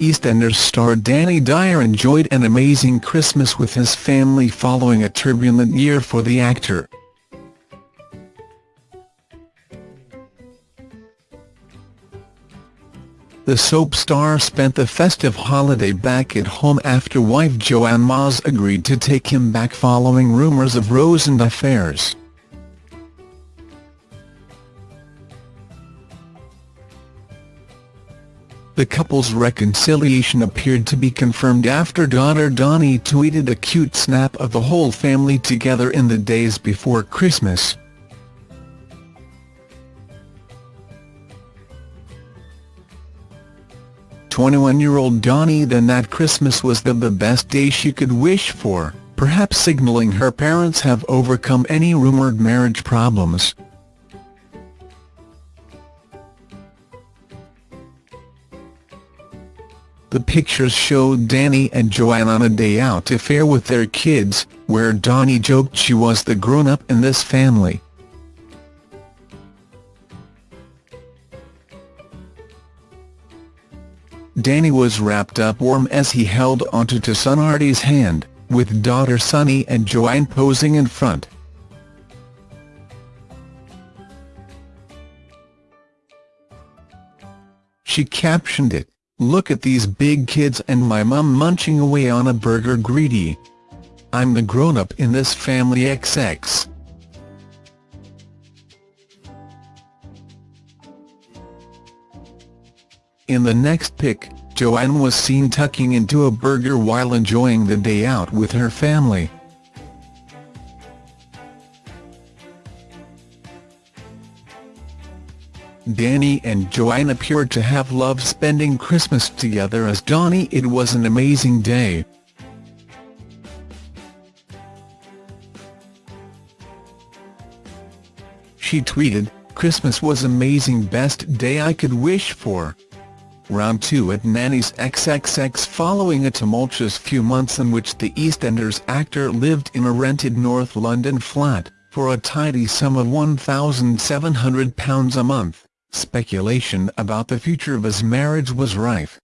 EastEnders star Danny Dyer enjoyed an amazing Christmas with his family following a turbulent year for the actor. The soap star spent the festive holiday back at home after wife Joanne Mas agreed to take him back following rumours of Rose and affairs. The couple's reconciliation appeared to be confirmed after daughter Dani tweeted a cute snap of the whole family together in the days before Christmas. 21-year-old Dani then that Christmas was the, the best day she could wish for, perhaps signalling her parents have overcome any rumoured marriage problems. The pictures showed Danny and Joanne on a day-out affair with their kids, where Dani joked she was the grown-up in this family. Danny was wrapped up warm as he held onto to son Artie's hand, with daughter Sunnie and Joanne posing in front. She captioned it, Look at these big kids and my mum munching away on a burger greedy. I'm the grown-up in this family XX. In the next pic, Joanne was seen tucking into a burger while enjoying the day out with her family. Danny and Joanne appeared to have loved spending Christmas together as Dani it was an amazing day. She tweeted, Christmas was amazing best day I could wish for round two at Nanny's XXX following a tumultuous few months in which the EastEnders actor lived in a rented North London flat, for a tidy sum of £1,700 a month, speculation about the future of his marriage was rife.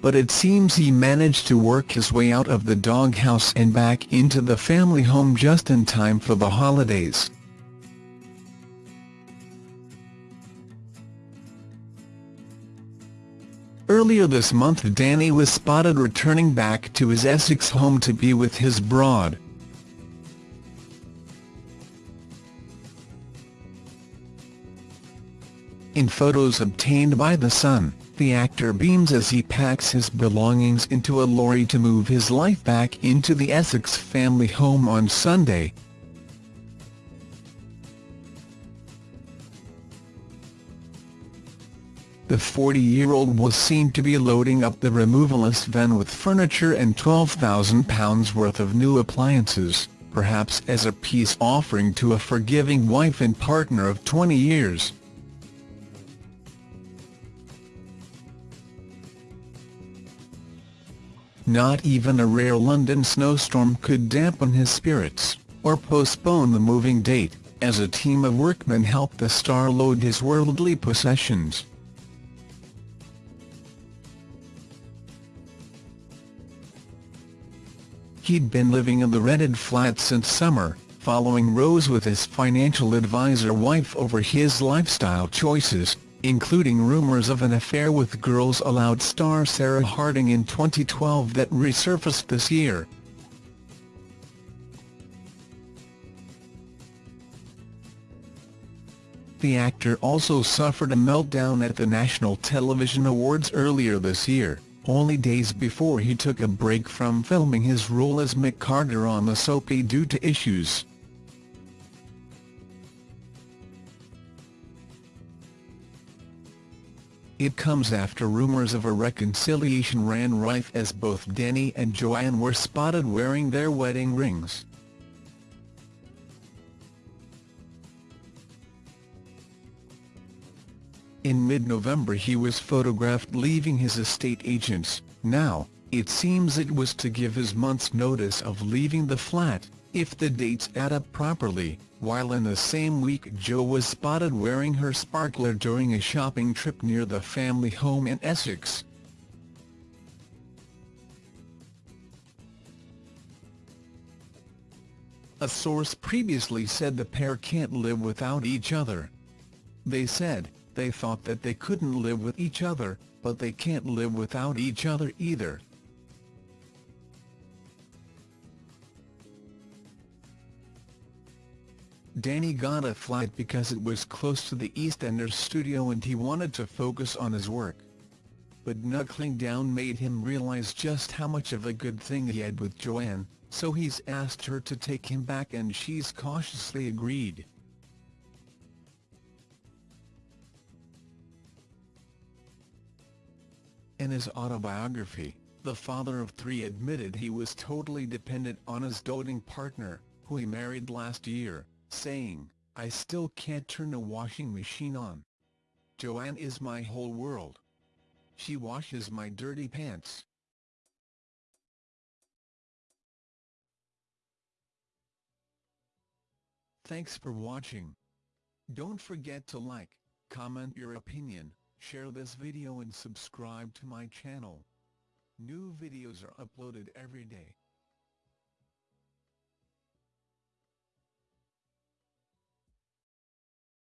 But it seems he managed to work his way out of the doghouse and back into the family home just in time for the holidays. Earlier this month Danny was spotted returning back to his Essex home to be with his bride. In photos obtained by The Sun, the actor beams as he packs his belongings into a lorry to move his life back into the Essex family home on Sunday. The 40-year-old was seen to be loading up the removalist van with furniture and £12,000 worth of new appliances, perhaps as a peace offering to a forgiving wife and partner of 20 years. Not even a rare London snowstorm could dampen his spirits, or postpone the moving date, as a team of workmen helped the star load his worldly possessions. He'd been living in the rented flat since summer, following Rose with his financial advisor wife over his lifestyle choices, including rumours of an affair with Girls Aloud star Sarah Harding in 2012 that resurfaced this year. The actor also suffered a meltdown at the National Television Awards earlier this year only days before he took a break from filming his role as Mick Carter on the soapy due to issues. It comes after rumours of a reconciliation ran rife as both Danny and Joanne were spotted wearing their wedding rings. In mid-November he was photographed leaving his estate agents, now, It seems it was to give his month's notice of leaving the flat, if the dates add up properly, while in the same week Jo was spotted wearing her sparkler during a shopping trip near the family home in Essex. A source previously said the pair can't live without each other. They said, they thought that they couldn't live with each other, but they can't live without each other either. Danny got a flat because it was close to the EastEnders studio and he wanted to focus on his work. But knuckling down made him realise just how much of a good thing he had with Joanne, so he's asked her to take him back and she's cautiously agreed. In his autobiography, the father of three admitted he was totally dependent on his doting partner, who he married last year, saying, I still can't turn a washing machine on. Joanne is my whole world. She washes my dirty pants. Thanks for watching. Don't forget to like, comment your opinion, share this video and subscribe to my channel. New videos are uploaded every day.